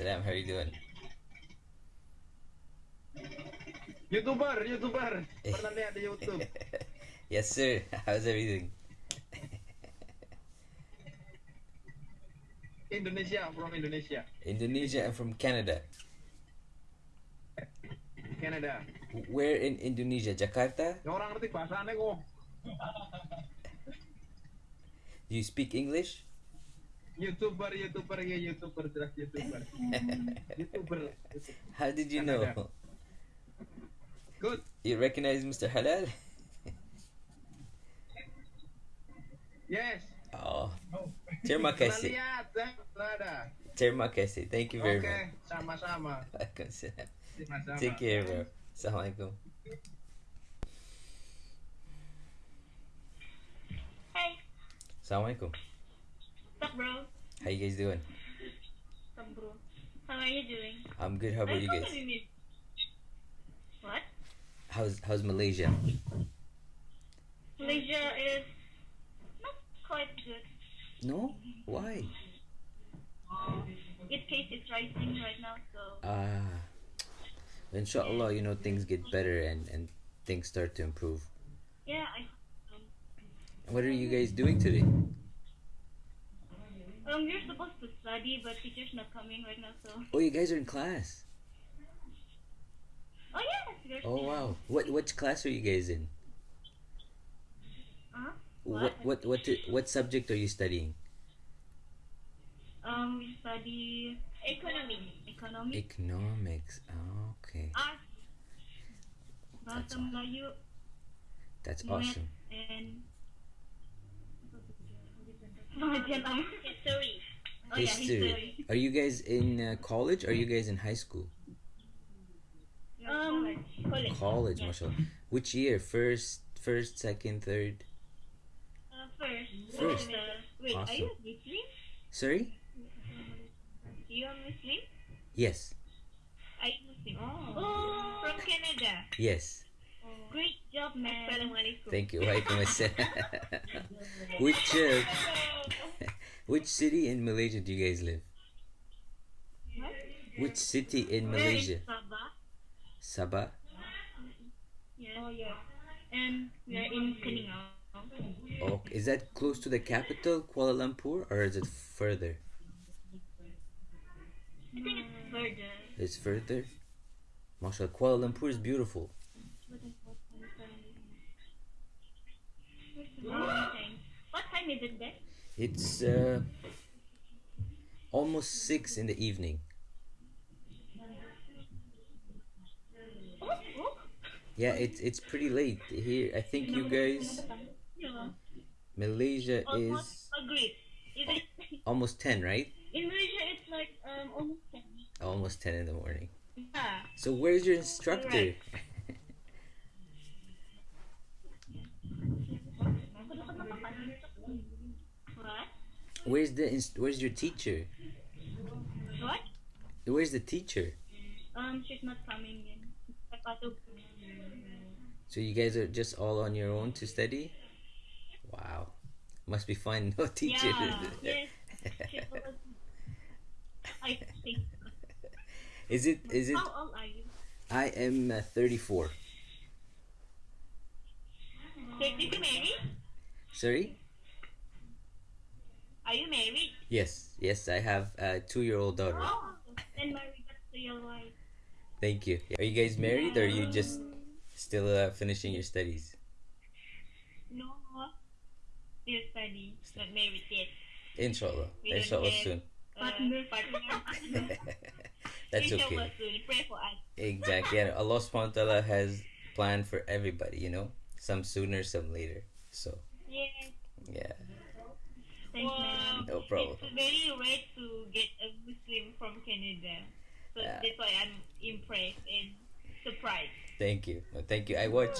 Waalaikumsalam. How are you doing? YouTuber, YouTuber. Pernah lihat di YouTube. yes, sir. How's everything? Indonesia, from Indonesia. Indonesia and from Canada. Canada. Where in Indonesia? Jakarta? Orang ngerti bahasanya kok. Do you speak English? YouTuber, YouTuber, ya YouTuber, jelas YouTuber. YouTuber. How did you know? Good. You recognize Mr. Halal? Yes. Oh, terima kasih. lihat? Pernah ada. Terima kasih. Thank you very Oke, much. sama-sama. Waalaikumsalam. Sama-sama. Take care, bro. Assalamualaikum. Hey, Assalamualaikum. What's up, bro? How you guys doing? What's up, bro? How are you doing? I'm good. How about I you guys? meet. What? How's How's Malaysia? Malaysia is not quite good. No? Why? Its case is rising right now, so Ah, inshallah, you know things get better and and things start to improve. yeah, I. What are you guys doing today? Um, we're supposed to study, but teacher's not coming right now, so. Oh, you guys are in class. Oh yes. Oh wow. What which class are you guys in? Huh? What what what what subject are you studying? Um, we study economy. Economy. Economics. Oh, okay. Art. That's Melayu That's awesome. and. Pengajian apa? History. Oh yeah, History. history. Are you guys in uh, college? Or are you guys in high school? Um, college. College, Yeah. mashallah. Which year? First, first, second, third. Uh, first. First. Uh, wait, are Awesome. you Muslim? Sorry? You are Muslim? Yes. Are you Muslim? Oh. From Canada. Yes. Great job, man. Assalamualaikum. Thank you. Waalaikumsalam. which uh, which city in Malaysia do you guys live? What? Which city in Malaysia? Sabah? Sabah. Yes. Oh, yeah. And we are in Keningau. Oh, is that close to the capital, Kuala Lumpur, or is it further? I think it's further. It's further. Mashallah, Kuala Lumpur is beautiful. Oh, Mountain? What time is it there? It's uh, almost six in the evening. Yeah, it's it's pretty late here. I think you guys, Malaysia is agreed. Is it? almost ten, right? In Malaysia, it's like um almost 10. Almost ten in the morning. Yeah. So where's your instructor? What? Where's the inst- Where's your teacher? What? Where's the teacher? Um, she's not coming in. So you guys are just all on your own to study? Wow, must be fun. No teacher. Yeah. Yes. I think. Is it? Is it? How old are you? I am uh, 34. So, did you marry? Sorry? Are you married? Yes, yes. I have a two-year-old daughter. Oh, then my regards to your wife. Thank you. Are you guys married, or are you just still uh, finishing your studies? No. Still study. Not married yet. Inshallah. We don't Inshallah have- soon. Partner. Partner. That's Inshallah okay. soon. Pray for us. Exactly. Yeah, Allah subhanahu wa ta'ala has planned for everybody, you know? Some sooner, some later. So, Yes. yeah. Thanks, man. No problem. It's very rare to get a Muslim from Canada. So Yeah. that's why I'm impressed and surprised. Thank you. Well, thank you. I watch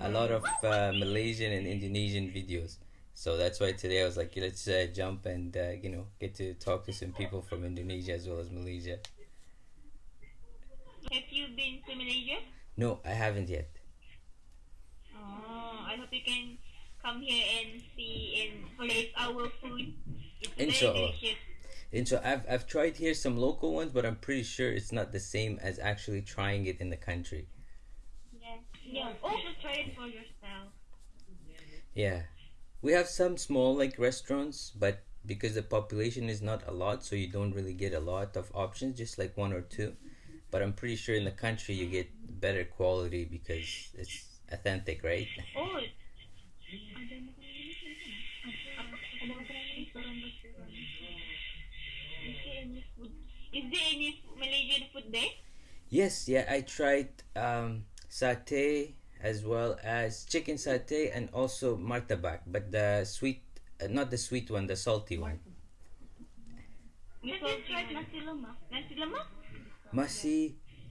a lot of uh, Malaysian and Indonesian videos. So that's why today I was like, let's uh, jump and, uh, you know, get to talk to some people from Indonesia as well as Malaysia. Have you been to Malaysia? No, I haven't yet. Oh, I hope you can come here and see and taste our food. It's Inshallah. very delicious. And so I've I've tried here some local ones, but I'm pretty sure it's not the same as actually trying it in the country. Yeah. Yeah. Also try it for yourself. Yeah, we have some small like restaurants, but because the population is not a lot, so you don't really get a lot of options, just like one or two. But I'm pretty sure in the country you get better quality because it's authentic, right? Oh. Is there any food? Is there any Malaysian food there? Yes, yeah, I tried um, satay as well as chicken satay and also martabak, but the sweet, uh, not the sweet one, the salty one. You tried nasi lemak. Nasi lemak? Masi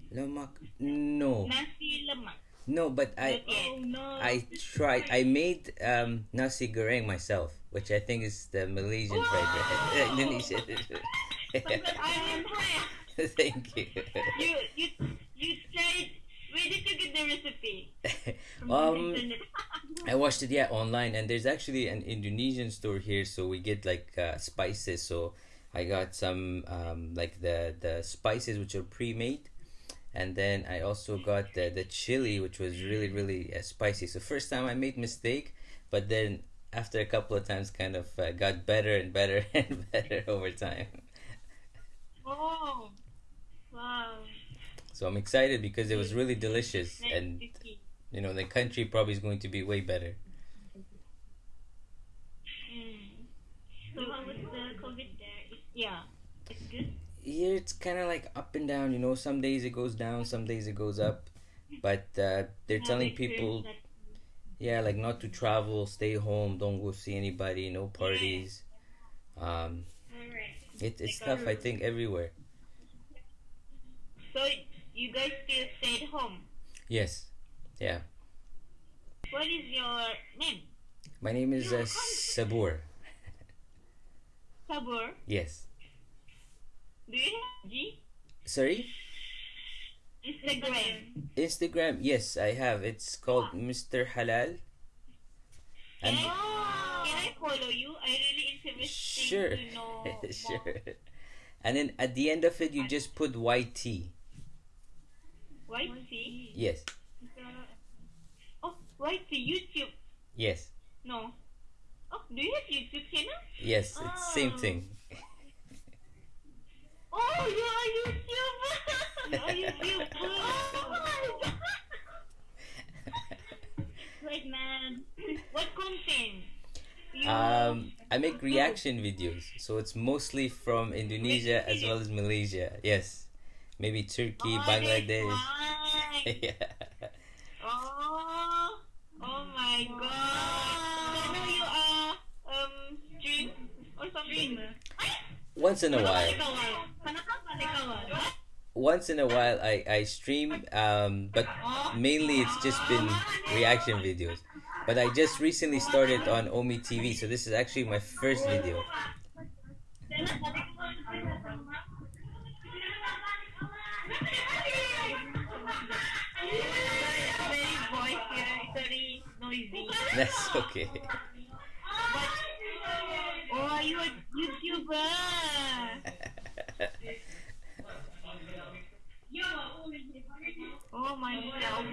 lemak? No, Nasi lemak. No, but I oh no. I tried. I made um, nasi goreng myself, which I think is the Malaysian fried rice. Indonesian. I'm impressed. Thank you. You you you tried. Where did you get the recipe? Um. I watched it yeah online, and there's actually an Indonesian store here, so we get like uh, spices. So I got some um, like the the spices which are pre-made, and then I also got the the chili which was really really uh, spicy. So first time I made mistake, but then after a couple of times, kind of uh, got better and better and better over time. oh, wow. So I'm excited because it was really delicious, and you know the country probably is going to be way better. Mm. So how was the COVID there? Yeah. Here it's kind of like up and down you know some days it goes down some days it goes up. But uh, they're telling people yeah like not to travel stay home don't go see anybody no parties. Um it, it's tough i think everywhere. So you guys still stayed home. yes. Yeah. What is your name? my name is uh, sabur. Sabur. yes Do you have G? sorry Instagram. instagram yes i have it's called mr halal Can and I, can I follow you? I really interested sure to know sure more. and then at the end of it you just put yt YT? yes uh, Oh, YT YouTube. yes No. Oh, do you have YouTube channel? yes it's same Oh. thing Oh, you are YouTuber. you are YouTuber. oh my god. Great man. What content? You Um, I make reaction videos, so it's mostly from Indonesia as well as Malaysia. Yes, maybe Turkey, oh, Bangladesh. Yeah. Oh, oh my god. So now you are um stream or something. Once in a while, Kenapa nggak kawan? Once in a while, I I stream. Um, but mainly it's just been reaction videos. But I just recently started on Ome TV, so this is actually my first video. That's okay. Oh, are you a YouTuber. Oh my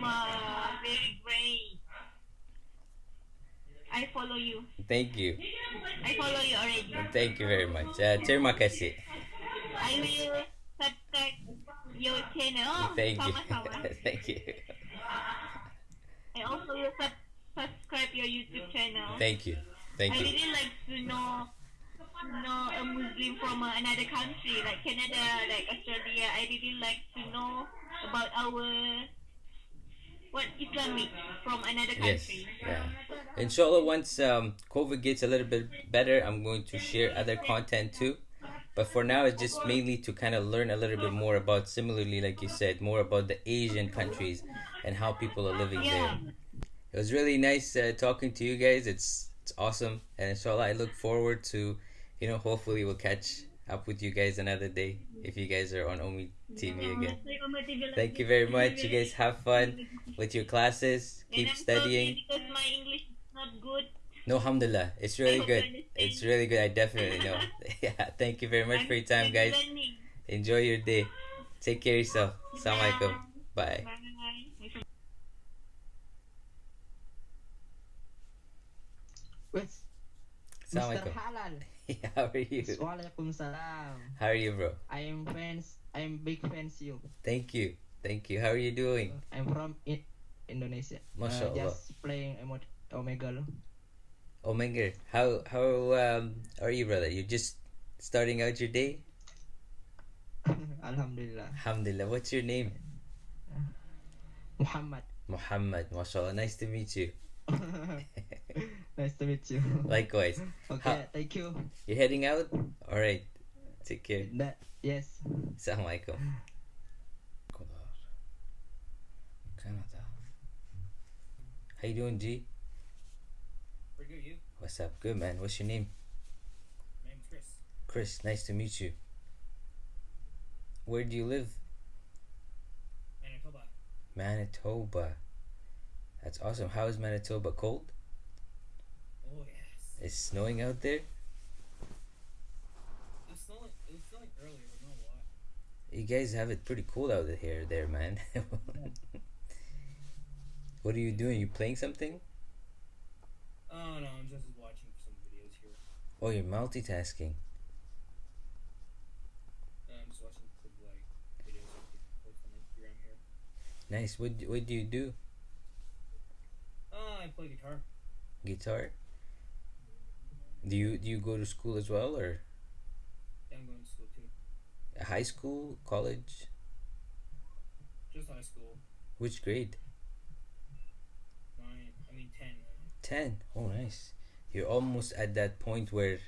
Allah, very great. I follow you. Thank you, I follow you already. thank you very much. Uh, terima kasih. I will subscribe your channel. Thank you, thank you, I also will sub- subscribe your YouTube channel. thank you, thank I you. I really like to know know a Muslim from uh, another country, like Canada, like Australia. I really like to know about our from another Yes, yeah. Inshallah, once um, COVID gets a little bit better, I'm going to share other content too. But for now, it's just mainly to kind of learn a little bit more about, similarly, like you said, more about the Asian countries and how people are living there. It was really nice uh, talking to you guys. It's it's awesome, and inshallah, I look forward to, you know, hopefully we'll catch up with you guys another day if you guys are on Ome TV again. Thank you very much. You guys have fun with your classes. And Keep I'm studying. because my English is not good. No, alhamdulillah. It's really good. It's really good. I definitely know. yeah. Thank you very much for your time, guys. Enjoy your day. Take care of yourself. Assalamualaikum. Bye. Bye. Mr. Assalamualaikum. How are you? Waalaikumsalam. How are you, bro? I am fans. I am big fans you. Thank you. Thank you. How are you doing? I'm from I- Indonesia. Masya Uh, just playing Omega. lo. Omega, how how um are you, brother? You just starting out your day? Alhamdulillah. Alhamdulillah. What's your name? Muhammad. Muhammad. MashaAllah. Nice to meet you. nice to meet you. Likewise. okay, thank you. You're heading out? All right. Take care. That yes. Assalamualaikum. Canada. How you doing, G? Pretty good, you? What's up? Good, man. What's your name? My name's Chris. Chris. Nice to meet you. Where do you live? Manitoba. Manitoba. That's awesome. How is Manitoba? Cold? It's snowing out there? It was snowing, it was snowing earlier, but not a lot. You guys have it pretty cool out here, there, man. what are you doing? You playing something? Oh, no, I'm just watching some videos here. Oh, you're multitasking. Uh, I'm just watching some, like, videos of people post on Instagram here. Nice. What What do you do? Oh, I play guitar. Guitar. Do you Do you go to school as well, or I'm going to school too. high school, college? Just high school. Which grade? Nine, I mean, ten. Ten. Oh, nice. You're almost at that point where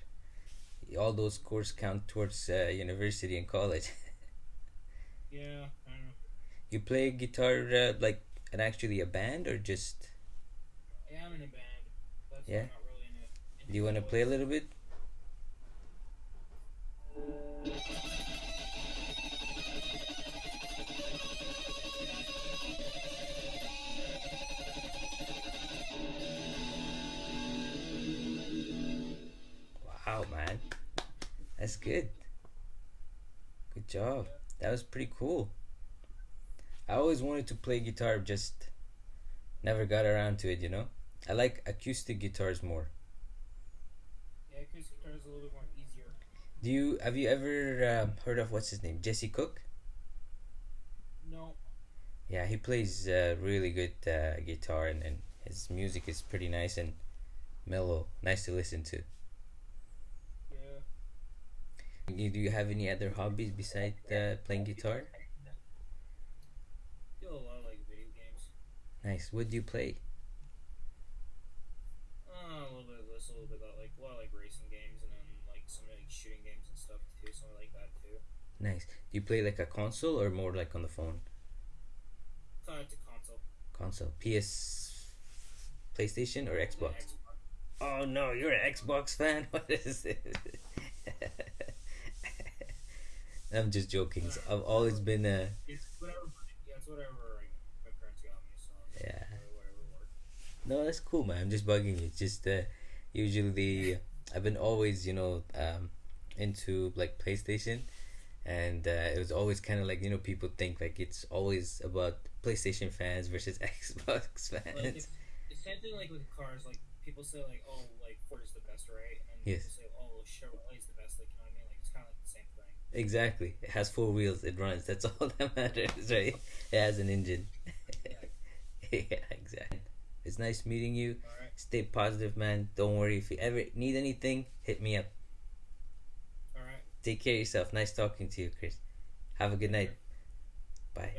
all those scores count towards uh, university and college. Yeah, I don't know. you play guitar uh, like and actually a band or just? I am in a band. That's Yeah. Do you want to play a little bit? Wow, man. That's good. Good job. That was pretty cool. I always wanted to play guitar, just never got around to it, you know? I like acoustic guitars more. Acoustic guitar is a little bit more easier. Do you have you ever um, heard of what's his name? Jesse Cook? No. Yeah, he plays uh, really good uh, guitar and, and his music is pretty nice and mellow. Nice to listen to. Yeah. Do you have any other hobbies besides uh, playing guitar? Do a lot of, like, video games. Nice. What do you play? Uh, a little bit of this, a little bit of like a lot of like racing games, and then like some like shooting games and Something like that too. Nice. Do you play like a console or more like on the phone? It's a console. Console. PS, PlayStation or Yeah, Xbox? Oh no, you're an Xbox fan. What is this? I'm just joking. So I've always been a It's whatever. Yeah, it's whatever my parents got me. So Yeah. whatever, whatever works. No, that's cool, man. I'm just bugging you. It's just uh, usually I've been always, you know, um, into like PlayStation, and uh, it was always kind of like you know people think like it's always about PlayStation fans versus Xbox fans. it's, it's same thing like with cars. Like people say like oh like Ford is the best, right? And then Yes. people say oh Chevrolet is the best. Like you know what I mean? Like it's kind of like the same thing. Exactly. It has four wheels. It runs. That's all that matters, right? It has an engine. yeah, exactly. It's nice meeting you. Right. Stay positive, man. Don't worry. If you ever need anything, hit me up. Take care of yourself. Nice talking to you, Chris. Have a good night. Bye.